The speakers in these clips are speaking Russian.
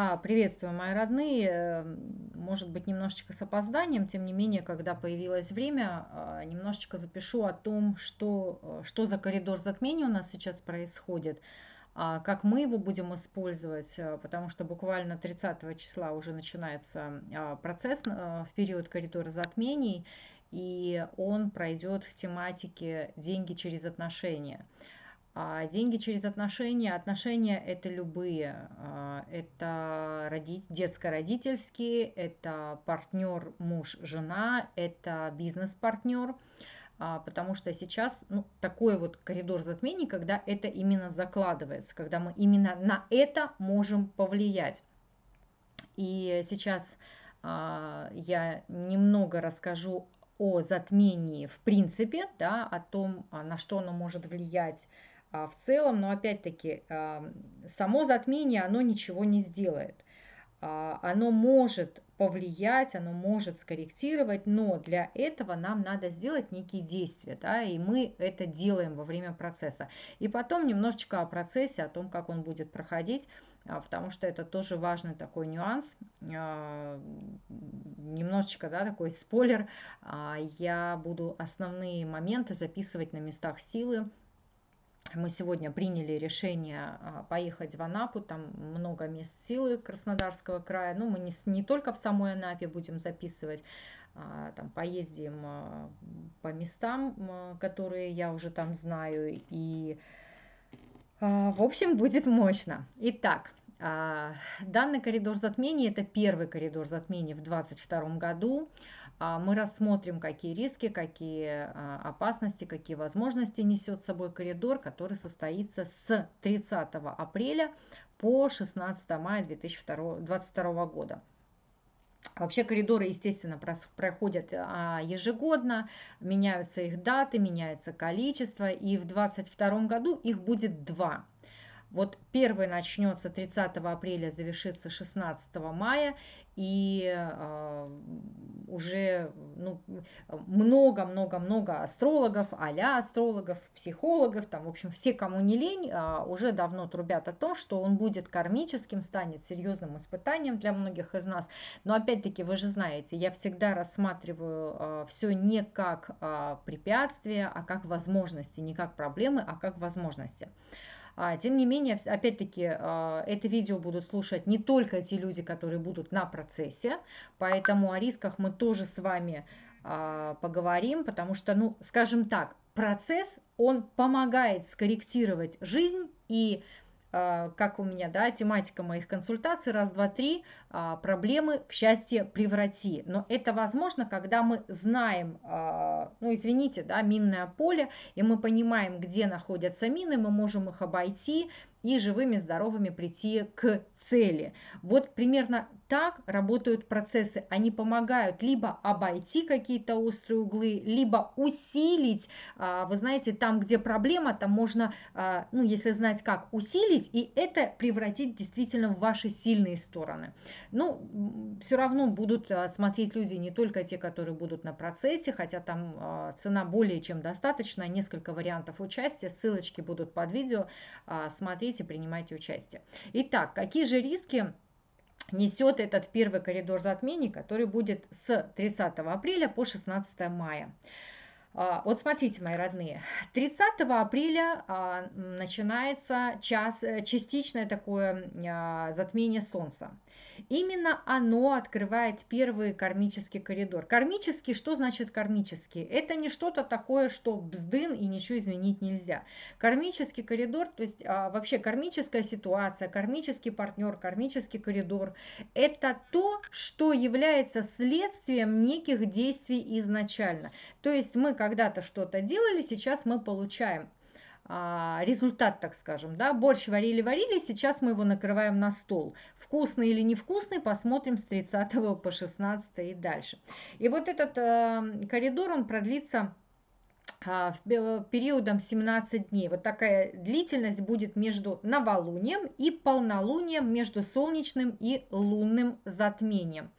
А, приветствую, мои родные. Эм, может быть, немножечко с опозданием, тем не менее, когда появилось время, а, немножечко запишу о том, что, э, что за коридор затмений у нас сейчас происходит, а, как мы его будем использовать, э, потому что буквально 30 числа уже начинается а, процесс э, в период коридора затмений, и он пройдет в тематике «Деньги через отношения». А деньги через отношения. Отношения это любые. А, это роди... детско-родительские, это партнер муж-жена, это бизнес-партнер. А, потому что сейчас ну, такой вот коридор затмений, когда это именно закладывается, когда мы именно на это можем повлиять. И сейчас я немного расскажу о затмении в принципе, да, о том, на что оно может влиять а, в целом, но опять-таки само затмение, оно ничего не сделает. А, оно может повлиять, оно может скорректировать, но для этого нам надо сделать некие действия, да, и мы это делаем во время процесса. И потом немножечко о процессе, о том, как он будет проходить, а, потому что это тоже важный такой нюанс. Немножечко, да, такой спойлер. Я буду основные моменты записывать на местах силы, мы сегодня приняли решение а, поехать в Анапу, там много мест силы Краснодарского края. Ну, мы не, не только в самой Анапе будем записывать, а, там поездим а, по местам, которые я уже там знаю. И, в общем, будет мощно. Итак, данный коридор затмений – это первый коридор затмений в 2022 году. А, мы рассмотрим, какие риски, какие а, опасности, какие возможности несет с собой коридор, который состоится с 30 апреля по 16 мая 2022 года. Вообще коридоры, естественно, проходят а, ежегодно, меняются их даты, меняется количество, и в 2022 году их будет два. Вот первый начнется 30 апреля, завершится 16 мая, и э, уже ну, много-много-много астрологов, а астрологов, психологов, там, в общем, все, кому не лень, э, уже давно трубят о том, что он будет кармическим, станет серьезным испытанием для многих из нас. Но опять-таки, вы же знаете, я всегда рассматриваю э, все не как э, препятствие, а как возможности, не как проблемы, а как возможности. Тем не менее, опять-таки, а, это видео будут слушать не только те люди, которые будут на процессе, поэтому о рисках мы тоже с вами а, поговорим, потому что, ну, скажем так, процесс, он помогает скорректировать жизнь и а, как у меня, да, тематика моих консультаций, раз, два, три, а, проблемы в счастье преврати. Но это возможно, когда мы знаем, а, ну, извините, да, минное поле, и мы понимаем, где находятся мины, мы можем их обойти, и живыми, здоровыми прийти к цели. Вот примерно так работают процессы. Они помогают либо обойти какие-то острые углы, либо усилить. А, вы знаете, там, где проблема, там можно, а, ну, если знать как, усилить, и это превратить действительно в ваши сильные стороны. Ну, все равно будут а, смотреть люди не только те, которые будут на процессе, хотя там цена более чем достаточно, несколько вариантов участия, ссылочки будут под видео, смотреть смотрите, принимайте участие. Итак, какие же риски несет этот первый коридор затмений, который будет с 30 апреля по 16 мая? А, вот смотрите, мои родные, 30 апреля а, начинается час, э, частичное такое а, затмение Солнца. Именно оно открывает первый кармический коридор. Кармический, что значит кармический? Это не что-то такое, что бздын и ничего изменить нельзя. Кармический коридор, то есть вообще кармическая ситуация, кармический партнер, кармический коридор, это то, что является следствием неких действий изначально. То есть мы когда-то что-то делали, сейчас мы получаем а, результат, так скажем, да, борщ варили-варили, сейчас мы его накрываем на стол. Вкусный или невкусный, посмотрим с 30 по 16 и дальше. И вот этот э, коридор, он продлится а, периодом 17 дней. Вот такая длительность будет между новолунием и полнолунием, между солнечным и лунным затмением.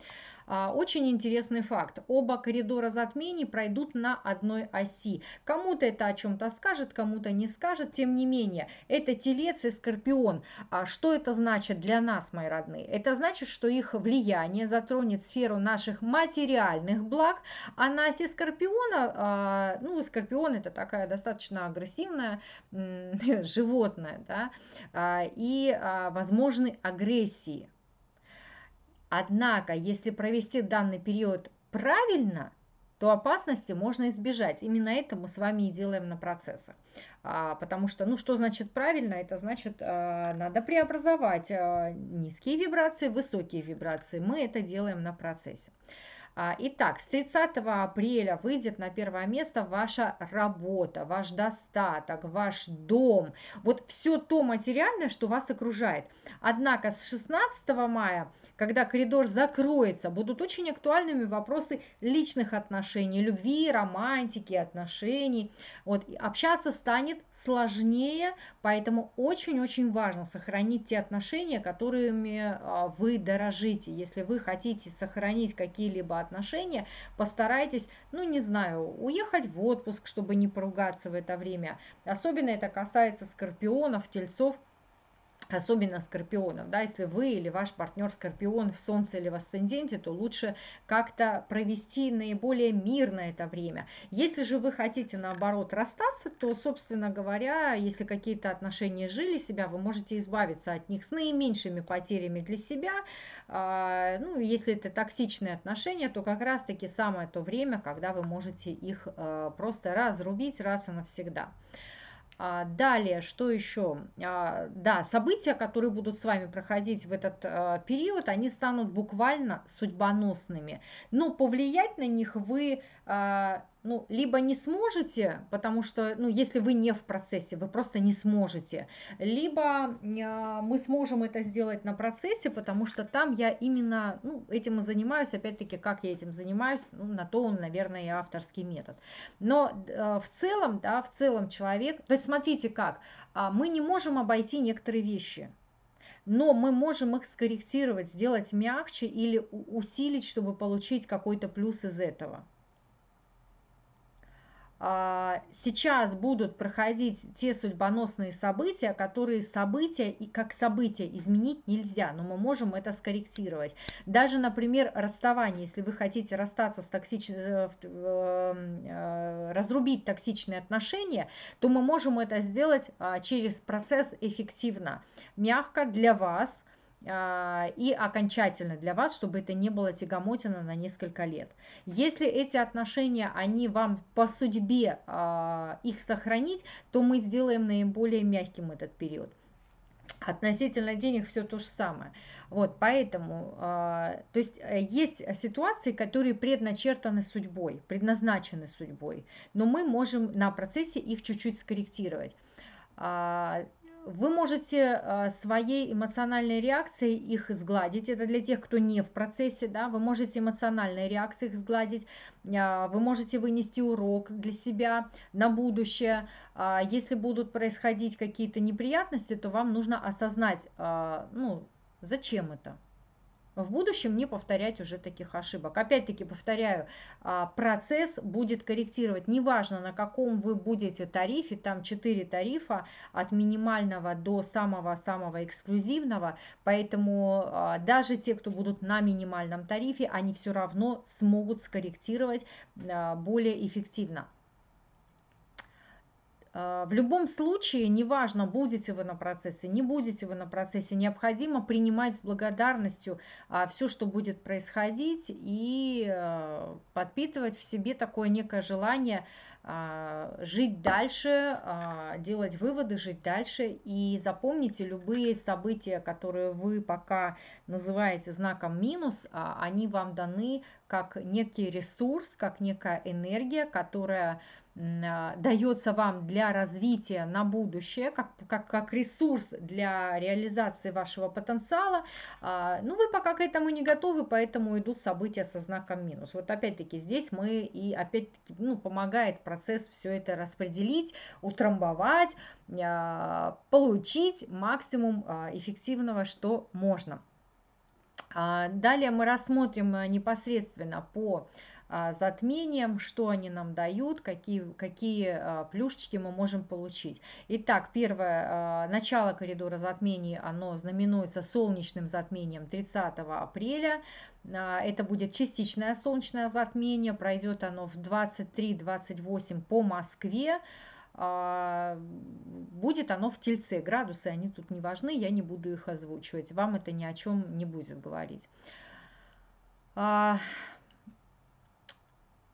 А, очень интересный факт. Оба коридора затмений пройдут на одной оси. Кому-то это о чем-то скажет, кому-то не скажет. Тем не менее, это Телец и Скорпион. А что это значит для нас, мои родные? Это значит, что их влияние затронет сферу наших материальных благ, а на оси Скорпиона, а, ну, Скорпион это такая достаточно агрессивная животное, да, и возможны агрессии. Однако, если провести данный период правильно, то опасности можно избежать. Именно это мы с вами и делаем на процессах. А, потому что, ну, что значит правильно? Это значит, а, надо преобразовать а, низкие вибрации высокие вибрации. Мы это делаем на процессе. А, итак, с 30 апреля выйдет на первое место ваша работа, ваш достаток, ваш дом, вот все то материальное, что вас окружает. Однако с 16 мая, когда коридор закроется, будут очень актуальными вопросы личных отношений, любви, романтики, отношений. Вот, общаться станет сложнее, поэтому очень-очень важно сохранить те отношения, которыми а, вы дорожите. Если вы хотите сохранить какие-либо отношения, постарайтесь, ну не знаю, уехать в отпуск, чтобы не поругаться в это время. Особенно это касается скорпионов, тельцов, особенно скорпионов, да, если вы или ваш партнер скорпион в солнце или в асценденте, то лучше как-то провести наиболее мирно это время. Если же вы хотите наоборот расстаться, то, собственно говоря, если какие-то отношения жили себя, вы можете избавиться от них с наименьшими потерями для себя. А, ну, если это токсичные отношения, то как раз-таки самое то время, когда вы можете их а, просто разрубить раз и навсегда. А, далее, что еще? А, да, события, которые будут с вами проходить в этот а, период, они станут буквально судьбоносными. Но повлиять на них вы ну, либо не сможете, потому что, ну, если вы не в процессе, вы просто не сможете, либо э, мы сможем это сделать на процессе, потому что там я именно, ну, этим и занимаюсь, опять-таки, как я этим занимаюсь, ну, на то он, наверное, и авторский метод. Но э, в целом, да, в целом человек, то есть смотрите как, э, мы не можем обойти некоторые вещи, но мы можем их скорректировать, сделать мягче или усилить, чтобы получить какой-то плюс из этого. А, сейчас будут проходить те судьбоносные события, которые события и как события изменить нельзя, но мы можем это скорректировать. Даже, например, расставание, если вы хотите расстаться с токсичным, э, э, разрубить токсичные отношения, то мы можем это сделать а, через процесс эффективно, мягко для вас, и окончательно для вас, чтобы это не было тягомотина на несколько лет. Если эти отношения, они вам по судьбе а, их сохранить, то мы сделаем наиболее мягким этот период. Относительно денег все то же самое. Вот, поэтому, э, то есть э, есть ситуации, которые предначертаны судьбой, предназначены судьбой, но мы можем на процессе их чуть-чуть скорректировать вы можете э, своей эмоциональной реакцией их сгладить. Это для тех, кто не в процессе, да, вы можете эмоциональной реакцией их сгладить, а, вы можете вынести урок для себя на будущее. А, если будут происходить какие-то неприятности, то вам нужно осознать, а, ну, зачем это, в будущем не повторять уже таких ошибок. Опять-таки повторяю, а, процесс будет корректировать, неважно на каком вы будете тарифе, там 4 тарифа от минимального до самого-самого эксклюзивного, поэтому а, даже те, кто будут на минимальном тарифе, они все равно смогут скорректировать а, более эффективно. А, в любом случае, неважно, будете вы на процессе, не будете вы на процессе, необходимо принимать с благодарностью а, все, что будет происходить, и а, подпитывать в себе такое некое желание жить дальше, делать выводы, жить дальше. И запомните, любые события, которые вы пока называете знаком минус, они вам даны как некий ресурс, как некая энергия, которая дается вам для развития на будущее, как, как, как ресурс для реализации вашего потенциала, а, ну вы пока к этому не готовы, поэтому идут события со знаком минус. Вот опять-таки здесь мы и опять-таки ну, помогает процесс все это распределить, утрамбовать, а, получить максимум эффективного, что можно. А, далее мы рассмотрим э, непосредственно по а, затмениям, что они нам дают, какие, какие а, плюшечки мы можем получить. Итак, первое, начало коридора затмений, оно знаменуется солнечным затмением 30 апреля. Это будет частичное солнечное затмение, пройдет оно в 23-28 по Москве. Будет оно в тельце. Градусы, они тут не важны, я не буду их озвучивать. Вам это ни о чем не будет говорить.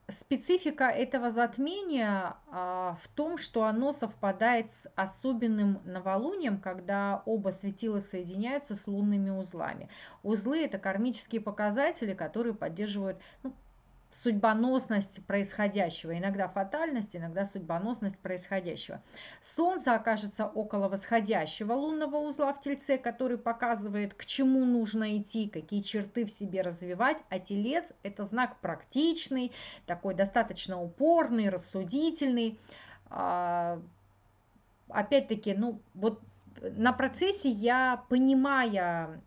Специфика этого затмения а, в том, что оно совпадает с особенным новолунием, когда оба светила соединяются с лунными узлами. Узлы – это кармические показатели, которые поддерживают ну, судьбоносность происходящего, иногда фатальность, иногда судьбоносность происходящего. Солнце окажется около восходящего лунного узла в Тельце, который показывает, к чему нужно идти, какие черты в себе развивать, а Телец – это знак практичный, такой достаточно упорный, рассудительный. А, опять-таки, ну вот на процессе я, понимая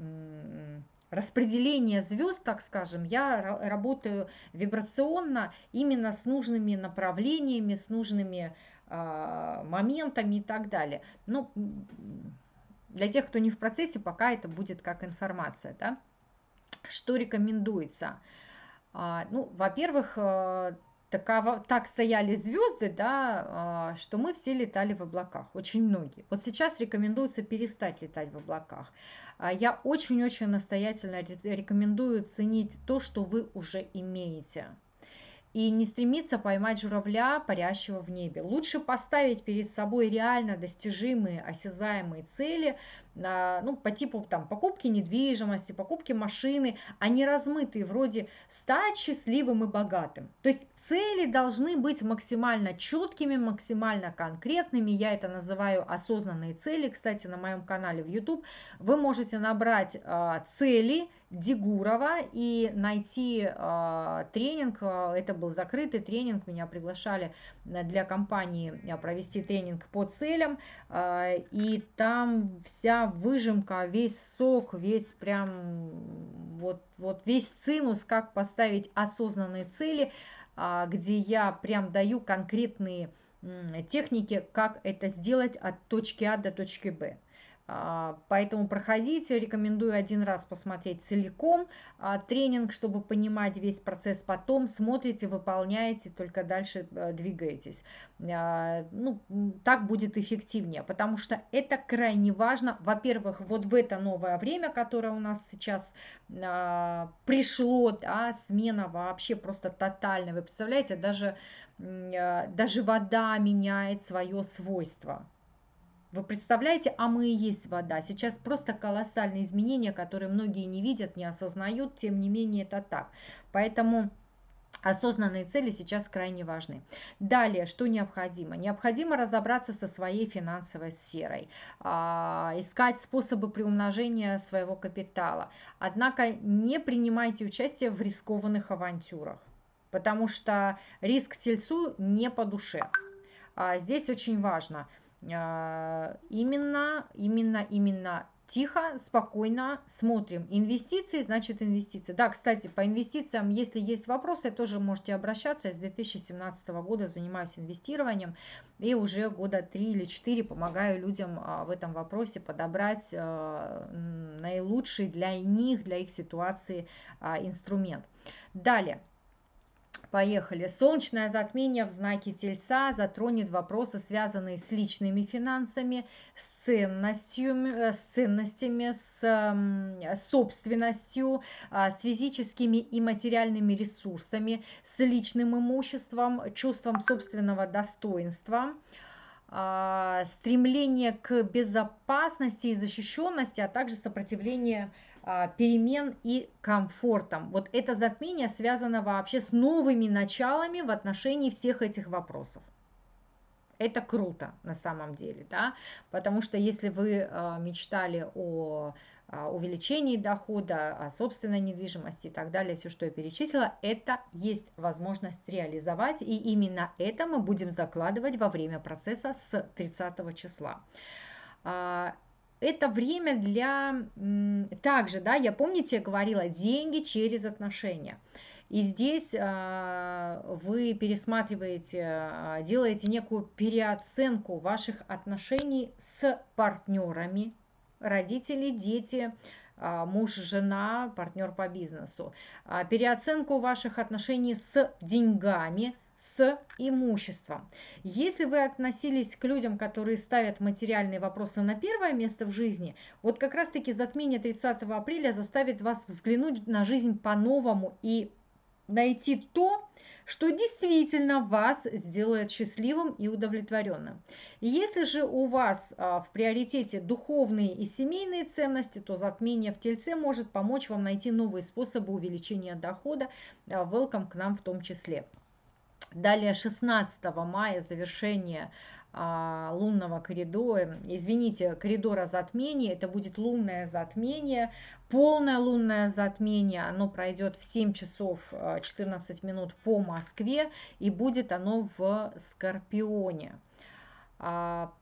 распределение звезд, так скажем, я работаю вибрационно именно с нужными направлениями, с нужными э, моментами и так далее. Но для тех, кто не в процессе, пока это будет как информация. Да? Что рекомендуется? А, ну, во-первых, э, такова, так стояли звезды, да, а, что мы все летали в облаках, очень многие. Вот сейчас рекомендуется перестать летать в облаках. А я очень-очень настоятельно рекомендую ценить то, что вы уже имеете. И не стремиться поймать журавля, парящего в небе. Лучше поставить перед собой реально достижимые, осязаемые цели, ну, по типу там, покупки недвижимости, покупки машины, а не размытые вроде стать счастливым и богатым. То есть цели должны быть максимально четкими, максимально конкретными. Я это называю осознанные цели. Кстати, на моем канале в YouTube вы можете набрать э, цели, Дигурова и найти э, тренинг. Это был закрытый тренинг. Меня приглашали для компании провести тренинг по целям. Э, и там вся выжимка, весь сок, весь прям вот, вот весь цинус, как поставить осознанные цели, э, где я прям даю конкретные техники, как это сделать от точки А до точки Б. А, поэтому проходите, рекомендую один раз посмотреть целиком а, тренинг, чтобы понимать весь процесс. Потом смотрите, выполняете, только дальше э, двигаетесь. А, ну, так будет эффективнее, потому что это крайне важно. Во-первых, вот в это новое время, которое у нас сейчас пришло, да, смена вообще просто тотальная. Вы представляете, даже, даже вода меняет свое свойство. Вы представляете, а мы и есть вода. Сейчас просто колоссальные изменения, которые многие не видят, не осознают, тем не менее это так. Поэтому осознанные цели сейчас крайне важны. Далее, что необходимо? Необходимо разобраться со своей финансовой сферой, а, искать способы приумножения своего капитала. Однако не принимайте участие в рискованных авантюрах, потому что риск тельцу не по душе. А здесь очень важно – именно, именно, именно тихо, спокойно смотрим. Инвестиции, значит инвестиции. Да, кстати, по инвестициям, если есть вопросы, тоже можете обращаться. Я с 2017 года занимаюсь инвестированием и уже года 3 или 4 помогаю людям а, в этом вопросе подобрать а, наилучший для них, для их ситуации инструмент. Далее. Поехали. Солнечное затмение в знаке Тельца затронет вопросы, связанные с личными финансами, с ценностью, э, с ценностями, с собственностью, а, с физическими и материальными ресурсами, с личным имуществом, чувством собственного достоинства а, стремление к безопасности и защищенности, а также сопротивление перемен и комфортом. Вот это затмение связано вообще с новыми началами в отношении всех этих вопросов. Это круто на самом деле, да, потому что если вы а, мечтали о а, увеличении дохода, о собственной недвижимости и так далее, все, что я перечислила, это есть возможность реализовать, и именно это мы будем закладывать во время процесса с 30 числа. Это время для... Также, да, я помните, я говорила, деньги через отношения. И здесь а, вы пересматриваете, а, делаете некую переоценку ваших отношений с партнерами, родители, дети, а, муж, жена, партнер по бизнесу. Переоценку ваших отношений с деньгами – с имуществом. Если вы относились к людям, которые ставят материальные вопросы на первое место в жизни, вот как раз-таки затмение 30 апреля заставит вас взглянуть на жизнь по-новому и найти то, что действительно вас сделает счастливым и удовлетворенным. Если же у вас а, в приоритете духовные и семейные ценности, то затмение в Тельце может помочь вам найти новые способы увеличения дохода. А, welcome к нам в том числе. Далее 16 мая завершение а, лунного коридора, извините, коридора затмения, это будет лунное затмение, полное лунное затмение, оно пройдет в 7 часов 14 а, минут по Москве и будет оно в Скорпионе. А,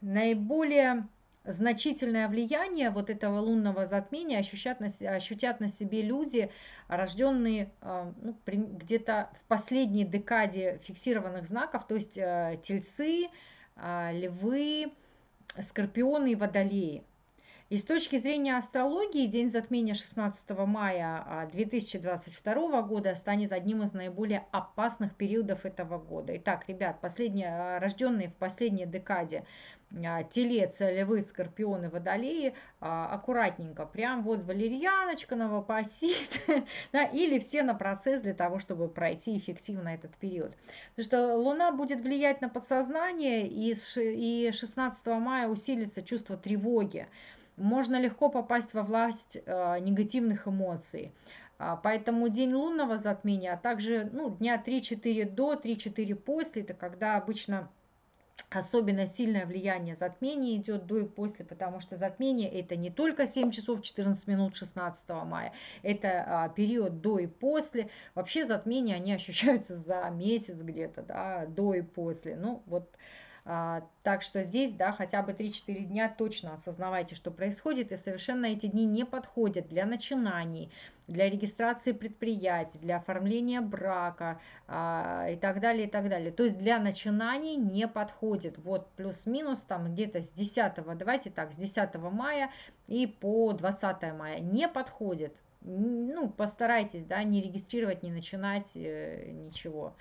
наиболее значительное влияние вот этого лунного затмения ощутят на, ощутят на себе люди, рожденные а, ну, где-то в последней декаде фиксированных знаков, то есть э, тельцы, а, львы, скорпионы и водолеи. И с точки зрения астрологии, день затмения 16 мая 2022 а, года станет одним из наиболее опасных периодов этого года. Итак, ребят, последние, рожденные в последней декаде а, телец, львы, скорпионы, водолеи, а, аккуратненько, прям вот валерьяночка, новопосит, да, или все на процесс для того, чтобы пройти эффективно этот период. Потому что Луна будет влиять на подсознание, и 16 мая усилится чувство тревоги. Можно легко попасть во власть а, негативных эмоций. Поэтому день лунного затмения, а также ну, дня 3-4 до, 3-4 после, это когда обычно особенно сильное влияние затмения идет до и после, потому что затмение это не только 7 часов 14 минут 16 мая, это а, период до и после. Вообще затмения, они ощущаются за месяц где-то, да, до и после. Ну, вот а, так что здесь, да, хотя бы 3-4 дня точно осознавайте, что происходит, и совершенно эти дни не подходят для начинаний, для регистрации предприятий, для оформления брака а, и так далее, и так далее. То есть для начинаний не подходит. Вот плюс-минус там где-то с 10, давайте так, с 10 мая и по 20 мая не подходит. Ну, постарайтесь, да, не регистрировать, не начинать э, ничего.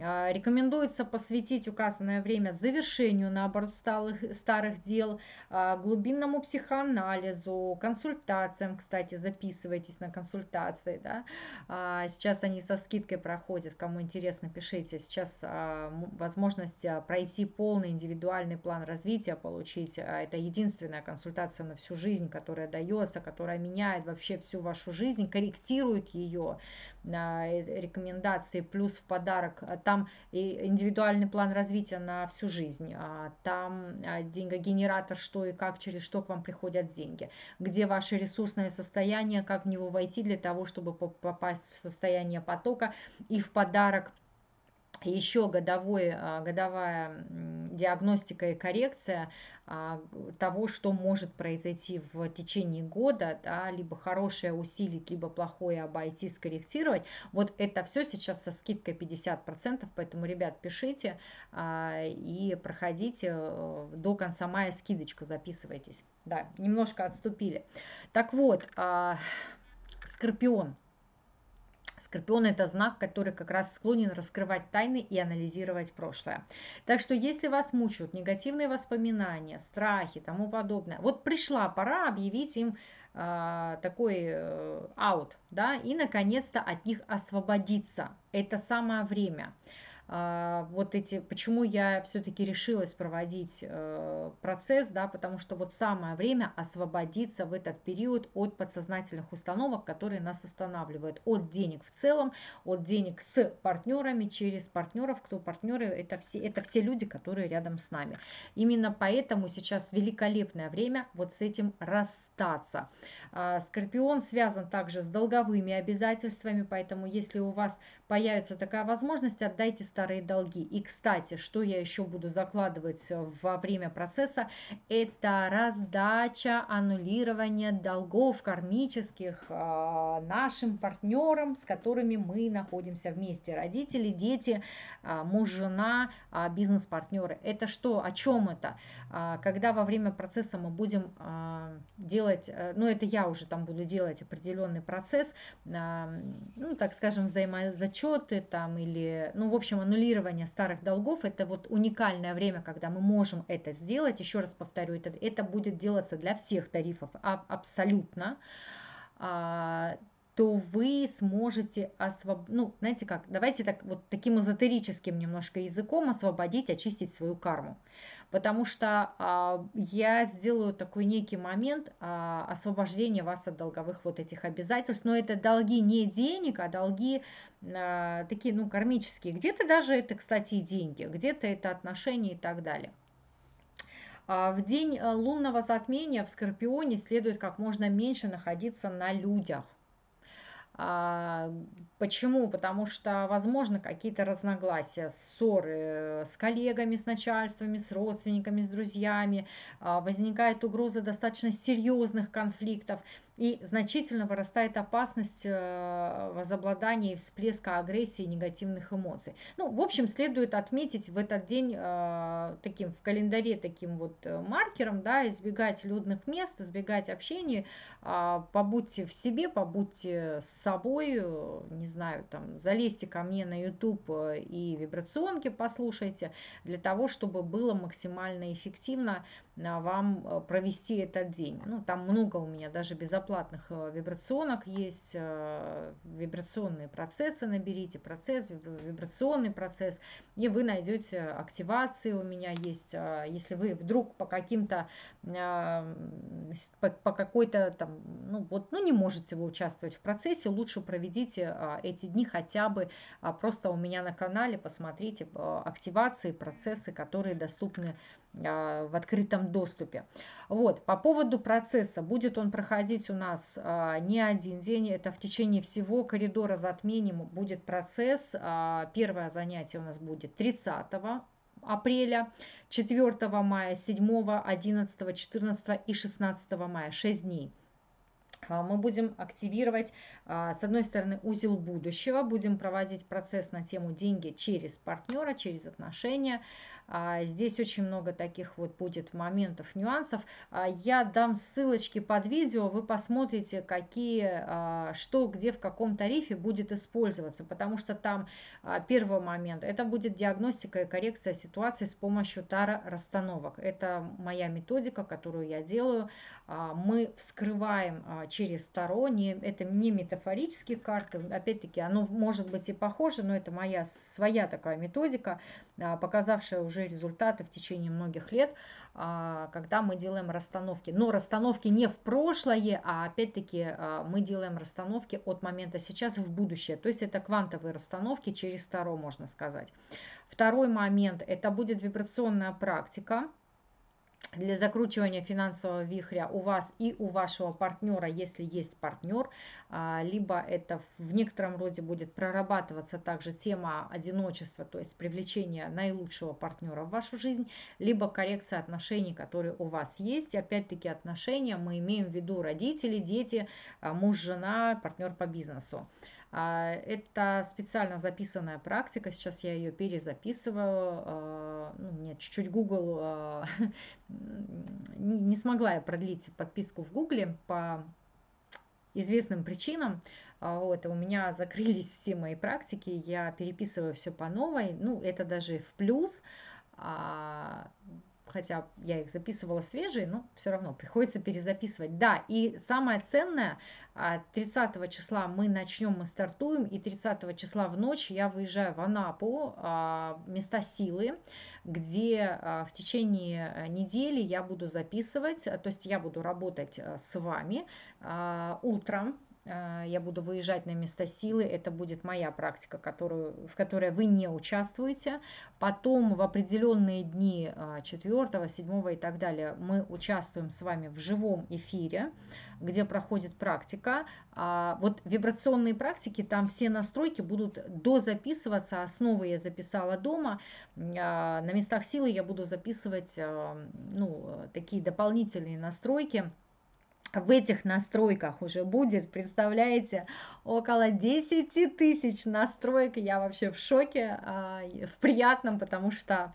А, рекомендуется посвятить указанное время завершению, наоборот, старых, старых дел, а, глубинному психоанализу, консультациям, кстати, записывайтесь на консультации, да, а, сейчас они со скидкой проходят, кому интересно, пишите, сейчас возможность пройти полный индивидуальный план развития, получить, это единственная консультация на всю жизнь, которая дается, которая меняет вообще всю вашу жизнь, корректирует ее, Э, рекомендации, плюс в подарок там индивидуальный план развития на всю жизнь, а там а, деньгогенератор, что и как, через что к вам приходят деньги, где ваше ресурсное состояние, как в него войти для того, чтобы попасть в состояние потока и в подарок. Еще годовой, а, годовая диагностика и коррекция того, что может произойти в течение года, да, либо хорошее усилить, либо плохое обойти, скорректировать. Вот это все сейчас со скидкой 50%, поэтому, ребят, пишите а, и проходите э, до конца мая скидочку, записывайтесь. Да, немножко отступили. Так вот, Скорпион – Скорпион – это знак, который как раз склонен раскрывать тайны и анализировать прошлое. Так что если вас мучают негативные воспоминания, страхи, тому подобное, вот пришла пора объявить им э, такой аут, да, и наконец-то от них освободиться. Это самое время. А, вот эти, почему я все-таки решилась проводить э, процесс, да, потому что вот самое время освободиться в этот период от подсознательных установок, которые нас останавливают, от денег в целом, от денег с партнерами, через партнеров, кто партнеры, это все, это все люди, которые рядом с нами. Именно поэтому сейчас великолепное время вот с этим расстаться. А, Скорпион связан также с долговыми обязательствами, поэтому если у вас появится такая возможность, отдайте старые долги. И, кстати, что я еще буду закладывать во время процесса, это раздача, аннулирование долгов кармических а, нашим партнерам, с которыми мы находимся вместе. Родители, дети, а, муж, жена, бизнес-партнеры. Это что? О чем это? Когда во время процесса мы будем делать, э, ну это я уже там буду делать определенный процесс, ну так скажем, взаимозачеты там или, ну в общем, аннулирование старых долгов, это вот уникальное время, когда мы можем это сделать. Еще раз повторю, это, это будет делаться для всех тарифов а, абсолютно то вы сможете освободить, ну, знаете как, давайте так вот таким эзотерическим немножко языком освободить, очистить свою карму. Потому что а, я сделаю такой некий момент а, освобождения вас от долговых вот этих обязательств. Но это долги не денег, а долги а, такие, ну, кармические. Где-то даже это, кстати, и деньги, где-то это отношения и так далее. А, в день э, лунного затмения в Скорпионе следует как можно меньше находиться на людях. А, почему? Потому что, возможно, какие-то разногласия, ссоры с коллегами, с начальствами, с родственниками, с друзьями, а, возникает угроза достаточно серьезных конфликтов и значительно вырастает опасность э, возобладания и всплеска агрессии и негативных эмоций. Ну, в общем, следует отметить в этот день э, таким в календаре таким вот э, маркером, да, избегать людных мест, избегать общения, а, побудьте в себе, побудьте с собой, не знаю, там, залезьте ко мне на YouTube и вибрационки послушайте, для того, чтобы было максимально эффективно вам провести этот день. Ну, там много у меня даже безопасности бесплатных э, вибрационок есть, э, вибрационные процессы наберите, процесс, вибрационный процесс, и вы найдете активации у меня есть. Э, если вы вдруг по каким-то, по какой-то там, ну вот, ну не можете вы участвовать в процессе, лучше проведите эти дни хотя бы просто у меня на канале, посмотрите активации, процессы, которые доступны в открытом доступе. Вот, по поводу процесса, будет он проходить у нас а, не один день, это в течение всего коридора затмений будет процесс. А, первое занятие у нас будет 30 апреля, 4 мая, 7, 11, 14 и 16 мая, 6 дней. А, мы будем активировать, с одной стороны, узел будущего, будем проводить процесс на тему деньги через партнера, через отношения, а, здесь очень много таких вот будет моментов, нюансов. А, я дам ссылочки под видео, вы посмотрите, какие, а, что, где, в каком тарифе будет использоваться, потому что там первый момент, это будет диагностика и коррекция ситуации с помощью тара расстановок. Это моя методика, которую я делаю. Мы вскрываем через таро, не, это не метафорические карты, опять-таки оно может быть и похоже, но это моя своя такая методика, показавшая уже уже результаты в течение многих лет, а, когда мы делаем расстановки. Но расстановки не в прошлое, а опять-таки а, мы делаем расстановки от момента сейчас в будущее. То есть это квантовые расстановки через Таро, можно сказать. Второй момент, это будет вибрационная практика для закручивания финансового вихря у вас и у вашего партнера, если есть партнер, а, либо это в некотором роде будет прорабатываться также тема одиночества, то есть привлечение наилучшего партнера в вашу жизнь, либо коррекция отношений, которые у вас есть. Опять-таки отношения мы имеем в виду родители, дети, а, муж, жена, партнер по бизнесу. А, это специально записанная практика, сейчас я ее перезаписываю. А, ну, мне чуть-чуть Google а, не смогла я продлить подписку в Google по известным причинам. Вот, у меня закрылись все мои практики, я переписываю все по новой. Ну, это даже в плюс хотя я их записывала свежие, но все равно приходится перезаписывать. Да, и самое ценное, 30 а, числа мы начнем, мы стартуем, и 30 числа в ночь я выезжаю в Анапу, а, места силы, где а, в течение недели я буду записывать, то есть я буду работать с вами утром, я буду выезжать на места силы, это будет моя практика, которую, в которой вы не участвуете. Потом в определенные дни 4, 7 и так далее мы участвуем с вами в живом эфире, где проходит практика. А, вот вибрационные практики, там все настройки будут дозаписываться, основы я записала дома, а, на местах силы я буду записывать ну, такие дополнительные настройки, в этих настройках уже будет, представляете, около 10 тысяч настроек. Я вообще в шоке, а, в приятном, потому что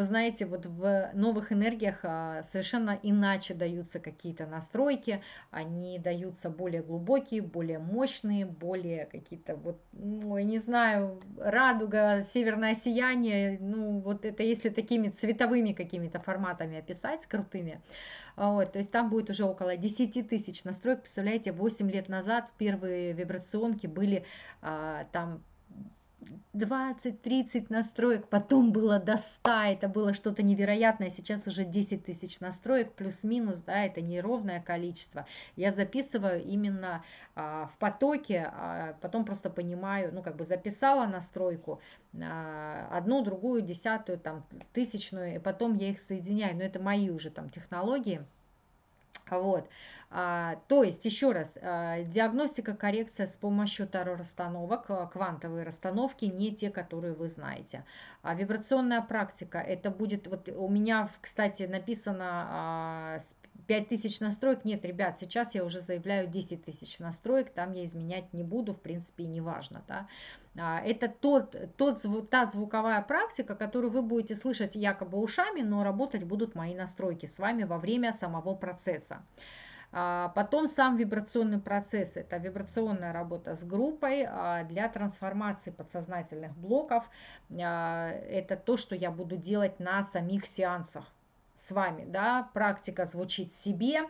вы знаете, вот в новых энергиях а, совершенно иначе даются какие-то настройки, они даются более глубокие, более мощные, более какие-то вот, ну, я не знаю, радуга, северное сияние, ну, вот это если такими цветовыми какими-то форматами описать, крутыми, вот, то есть там будет уже около 10 тысяч настроек. Представляете, 8 лет назад первые вибрационки были а, там 20-30 настроек, потом было до 100, это было что-то невероятное, сейчас уже 10 тысяч настроек, плюс-минус, да, это неровное количество. Я записываю именно а, в потоке, а потом просто понимаю, ну, как бы записала настройку, а, одну, другую, десятую, там, тысячную, и потом я их соединяю, но это мои уже там технологии. Вот. А, то есть, еще раз, а, диагностика, коррекция с помощью таро-расстановок, а, квантовые расстановки, не те, которые вы знаете. А вибрационная практика, это будет, вот у меня, кстати, написано а, 5000 настроек. Нет, ребят, сейчас я уже заявляю 10 тысяч настроек, там я изменять не буду, в принципе, и не важно. Да? А, это тот, тот, та звуковая практика, которую вы будете слышать якобы ушами, но работать будут мои настройки с вами во время самого процесса. А, потом сам вибрационный процесс, это вибрационная работа с группой а, для трансформации подсознательных блоков. Это то, что я буду делать на самих сеансах с вами. Да? Практика звучит себе,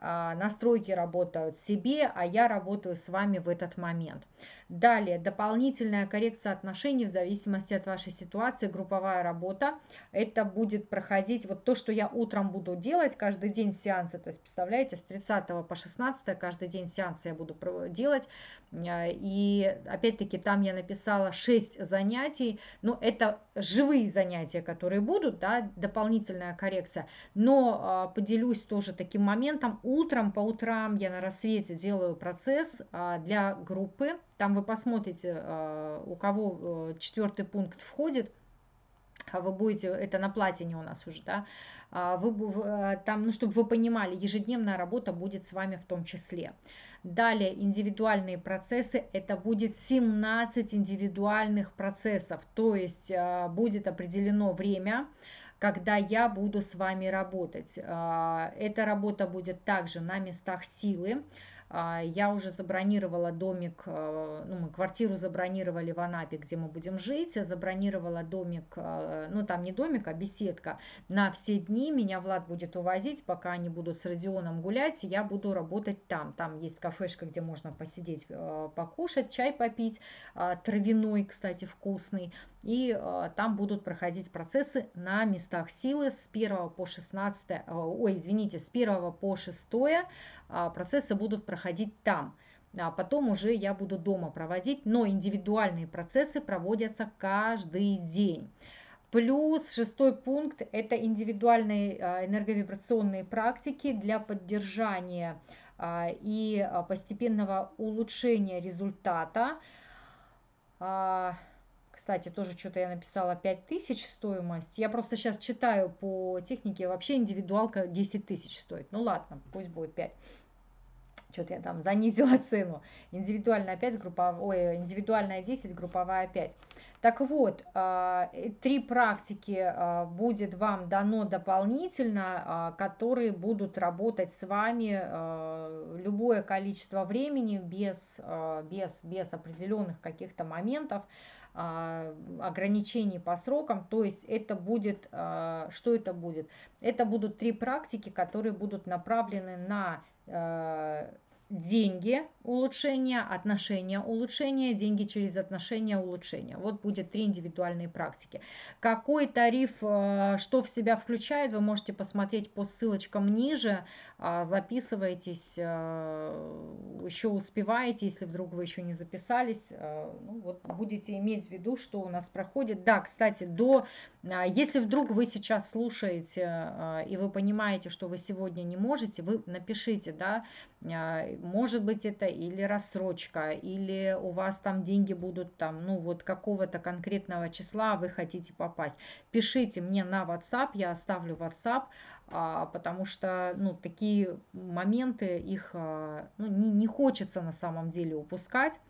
настройки работают себе, а я работаю с вами в этот момент. Далее, дополнительная коррекция отношений в зависимости от вашей ситуации, групповая работа. Это будет проходить, вот то, что я утром буду делать, каждый день сеансы, то есть, представляете, с 30 по 16 каждый день сеансы я буду делать. И опять-таки там я написала 6 занятий, но это живые занятия, которые будут, да, дополнительная коррекция. Но а, поделюсь тоже таким моментом, утром, по утрам я на рассвете делаю процесс а, для группы, там вы посмотрите, а, у кого э, четвертый пункт входит, а вы будете, это на платине у нас уже, да, а вы, э, там, ну, чтобы вы понимали, ежедневная работа будет с вами в том числе. Далее индивидуальные процессы, это будет 17 индивидуальных процессов, то есть будет определено время, когда я буду с вами работать. Эта работа будет также на местах силы, я уже забронировала домик, э, ну, мы квартиру забронировали в Анапе, где мы будем жить. Я забронировала домик, э, ну, там не домик, а беседка на все дни. Меня Влад будет увозить, пока они будут с Родионом гулять. Я буду работать там. Там есть кафешка, где можно посидеть, э, покушать, чай попить. А, травяной, кстати, вкусный. И там будут проходить процессы на местах силы с 1 по 16, ой, извините, с 1 по 6 а, процессы будут проходить там. А потом уже я буду дома проводить, но индивидуальные процессы проводятся каждый день. Плюс шестой пункт – это индивидуальные а, энерговибрационные практики для поддержания а, и постепенного улучшения результата. Кстати, тоже что-то я написала 5000 стоимость. Я просто сейчас читаю по технике, вообще индивидуалка 10 тысяч стоит. Ну ладно, пусть будет 5 что-то я там занизила цену. Индивидуальная 5, групповая, ой, индивидуальная 10, групповая 5. Так вот, а, три практики а, будет вам дано дополнительно, а, которые будут работать с вами любое количество времени без, без, без определенных каких-то моментов ограничений по срокам, то есть это будет, что это будет? Это будут три практики, которые будут направлены на деньги улучшения, отношения улучшения, деньги через отношения улучшения. Вот будет три индивидуальные практики. Какой тариф, э, что в себя включает, вы можете посмотреть по ссылочкам ниже. А, записывайтесь, э, еще успеваете, если вдруг вы еще не записались. Э, ну, вот будете иметь в виду, что у нас проходит. Да, кстати, до, если вдруг вы сейчас слушаете и вы понимаете, что вы сегодня не можете, вы напишите, да, может быть это или рассрочка, или у вас там деньги будут там, ну вот какого-то конкретного числа а вы хотите попасть. Пишите мне на WhatsApp, я оставлю WhatsApp, а, потому что, ну, такие моменты, их, а, ну, не, не хочется на самом деле упускать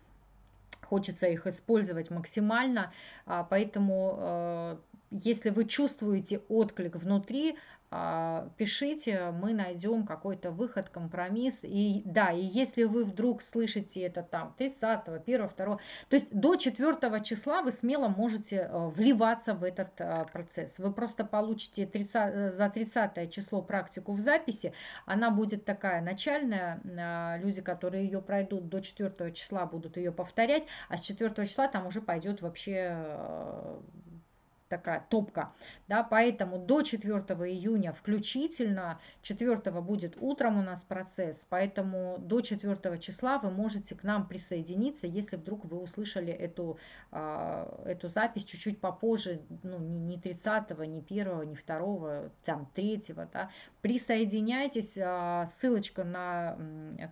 хочется их использовать максимально, поэтому если вы чувствуете отклик внутри, а, пишите, мы найдем какой-то выход, компромисс. И да, и если вы вдруг слышите это там 30, 1, 2, то есть до 4 числа вы смело можете э, вливаться в этот э, процесс. Вы просто получите 30, э, за 30 число практику в записи. Она будет такая начальная. А, люди, которые ее пройдут до 4 числа, будут ее повторять. А с 4 числа там уже пойдет вообще такая топка, да, поэтому до 4 июня включительно, 4 будет утром у нас процесс, поэтому до 4 числа вы можете к нам присоединиться, если вдруг вы услышали эту, а, эту запись чуть-чуть попозже, ну, не 30, не 1, не 2, там 3, да, присоединяйтесь, а, ссылочка на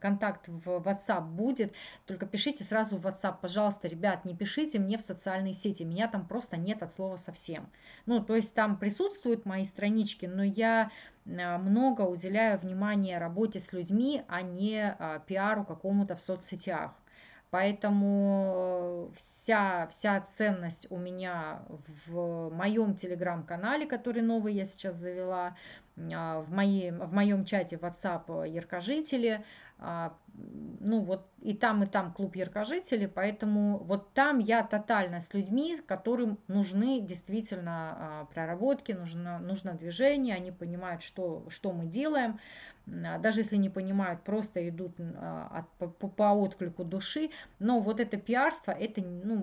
контакт в WhatsApp будет, только пишите сразу в WhatsApp, пожалуйста, ребят, не пишите мне в социальные сети, меня там просто нет от слова совсем совсем. Ну, то есть там присутствуют мои странички, но я а, много уделяю внимания работе с людьми, а не а, пиару какому-то в соцсетях. Поэтому вся, вся ценность у меня в моем телеграм-канале, который новый я сейчас завела, а, в, моей, в моем чате WhatsApp Яркожители, ну вот и там, и там клуб яркожителей, поэтому вот там я тотально с людьми, которым нужны действительно а, проработки, нужно, нужно движение, они понимают, что, что мы делаем, а, даже если не понимают, просто идут от, по, по отклику души, но вот это пиарство, это, ну,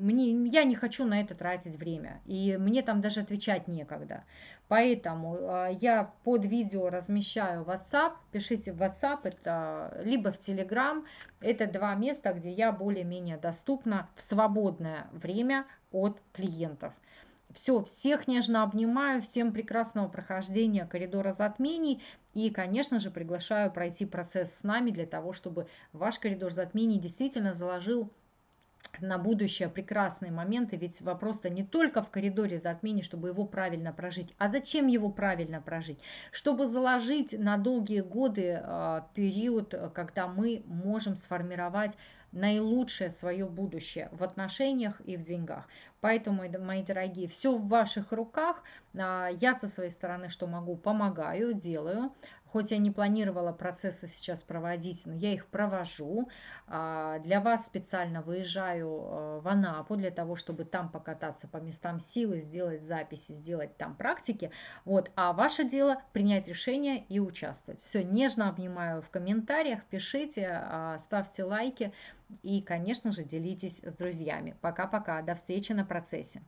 мне, я не хочу на это тратить время, и мне там даже отвечать некогда, поэтому я под видео размещаю WhatsApp, пишите в WhatsApp, это либо в Telegram, это два места, где я более-менее доступна в свободное время от клиентов. Все, всех нежно обнимаю, всем прекрасного прохождения коридора затмений. И, конечно же, приглашаю пройти процесс с нами для того, чтобы ваш коридор затмений действительно заложил на будущее прекрасные моменты, ведь вопрос-то не только в коридоре затмений, чтобы его правильно прожить, а зачем его правильно прожить? Чтобы заложить на долгие годы э, период, когда мы можем сформировать наилучшее свое будущее в отношениях и в деньгах. Поэтому, мои дорогие, все в ваших руках. А, я со своей стороны, что могу, помогаю, делаю. Хоть я не планировала процессы сейчас проводить, но я их провожу. А, для вас специально выезжаю э, в Анапу для того, чтобы там покататься по местам силы, сделать записи, сделать там практики. Вот. А ваше дело принять решение и участвовать. Все, нежно обнимаю в комментариях, пишите, а, ставьте лайки и, конечно же, делитесь с друзьями. Пока-пока, до встречи на процессе.